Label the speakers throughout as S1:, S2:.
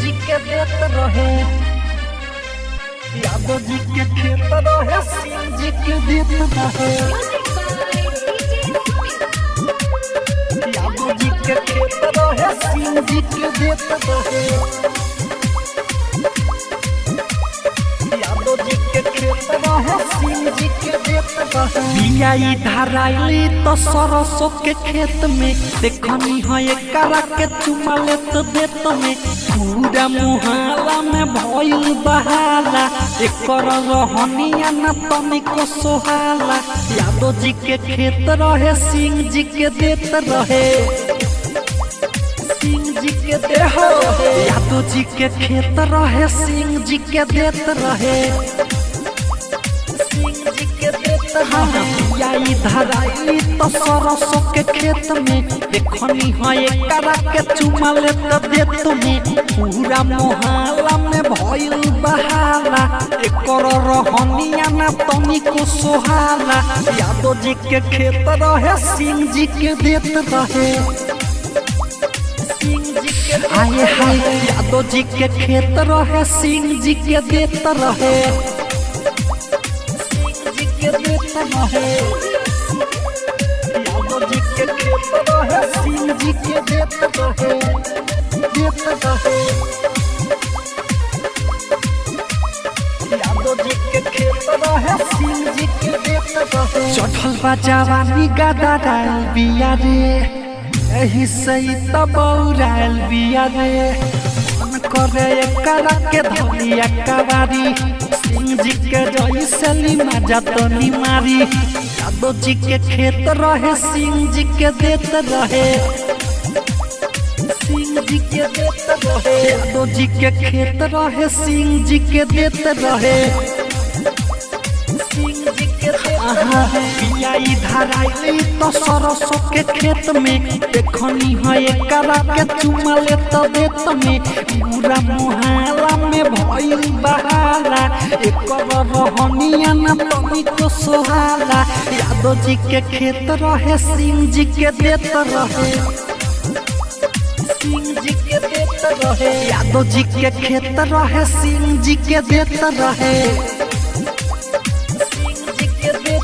S1: जी के देत रहे। यादव जी के खेत रहे सिंह जी के देत रहे। यादव जी के खेत रहे सिंह जी के देत रहे। बियाई धराइली तो सरसों के खेत में देखनी है एकरा के चुमा लेत देत में पूरा मुहाला में भइल बहाला एकर रहनिया न तनिको सोहाला यादव जी के खेत रहे सिंह जी के देत रहे सिंह जी के देह रहे यादव जी के खेत रहे सिंह जी के देत रहे सिंह जी के देत रहे बियाई धराई तो सरसों के खेत में देखनी है एकरा के चुमा लेत देत में पूरा मोहल्ला में भइल बहाला एकर रहनिया ना तनिको सोहाला यादव जी के खेत रहे सिंह जी के देत रहे सिंह जी के आए हाय यादव जी के खेत रहे सिंह जी के देत रहे सिंह जी के देत रहे यादव जी के रहे सिंह जी के देत रहे चढ़ल बा जवानी गदा डाल बिया रे। एही सही तबौराल बिया रे। मन करे एकरा के धलिया कवारी सिंह के जैसली मज़ा तो मारी। यादव जी के खेत रहे सिंह जी के देत रहे। सिंह जी के देत रहे। यादव जी के खेत रहे सिंह जी के देत रहे। के तो सरसों के खेत में, देखनी है एकरा के चुमा ले तो देत में। पूरा मुहाला में भइल बहाला एकर रहनिया न तनिको सोहाला यादव जी के खेत रहे सिंह जी के देत रहे। के यादव जी के खेत रहे सिंह जी के देत रहे।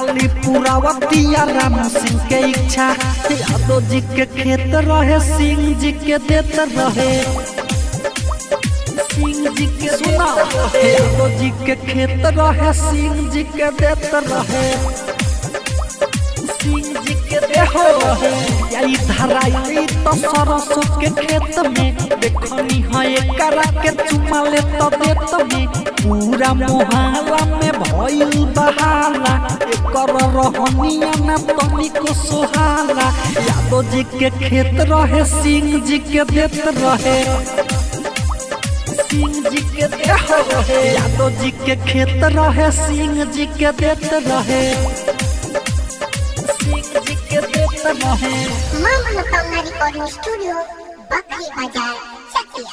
S1: खाली पुरावतिया राम सिंह के इच्छा। यादव जी के खेत रहे, सिंह जी के देत रहे। सिंह जी के सुना यादव जी के खेत रहे, सिंह जी के देत रहे। सिंह जी के देह रहे, यही धराई तो सरसों के खेत में। देखनी है एकरा के चुमा ले तो देत में। पूरा मोहल्ला में भइल बहाला एकर रहनिया न तनिको सोहाला यादव जी के खेत रहे, सिंह जी के देत रहे। सिंह जी के देह रहे। यादव जी के खेत रहे, सिंह जी के देत रहे। सिंह जी के देत रहे।
S2: माँ मनोकामना रिकॉर्डिंग स्टूडियो बकरी बाज़ार, चकिया।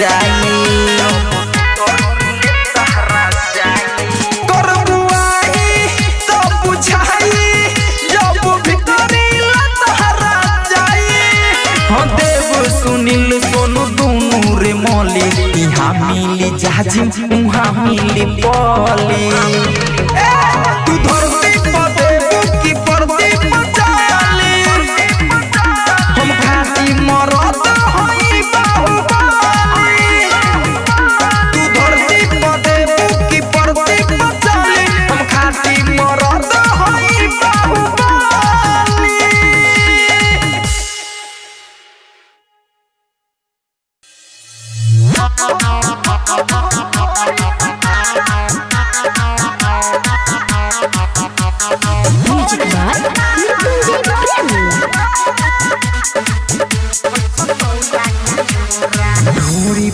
S3: जाई करबुआनी तो बुझाई जब भीतर ले तहरा जाई मौली जहाजी मिली पली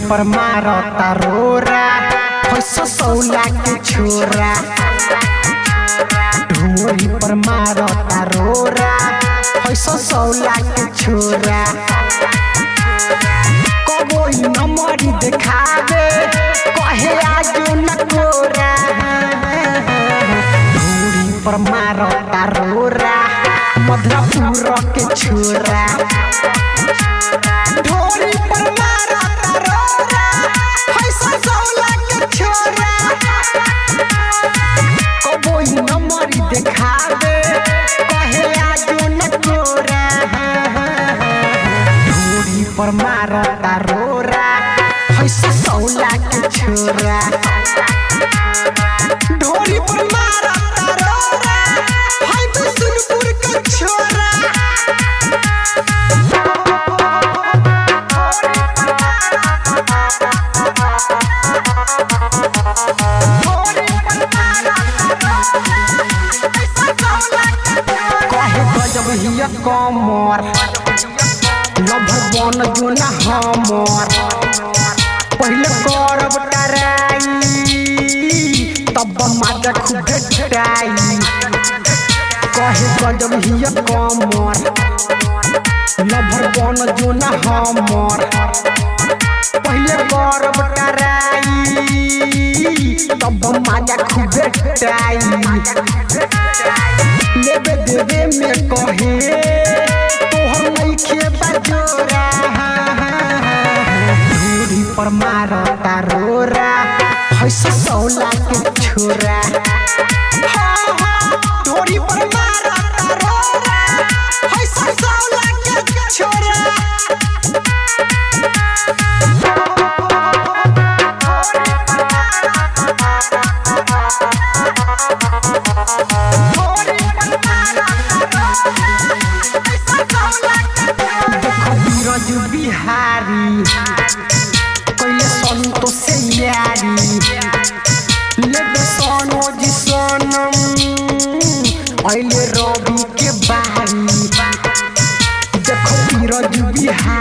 S3: पर
S4: मारता रोरा फैसो सौला के छोरा पर सौला के छोरा देखावे कहे न कोरा पर मारता रोरा मधुरापुर के छोरा सौला के छोरा ढोरी पर मारा तरोरा हाय बिशुनपुर के छोरा। कहे गजब कमर। लभर बन जो हमर। पहले करब टराई, तब खूब भेटाई कहे गजब हिय कमर, लभर बन जो न हमर। पहले टराई, तब खूब भेटाई लेबे देवे में कहे, तोहर नइखे बजोरा। धूरी पर मारता रोरा है सौला के छोरा। धूरी पर मारता रोरा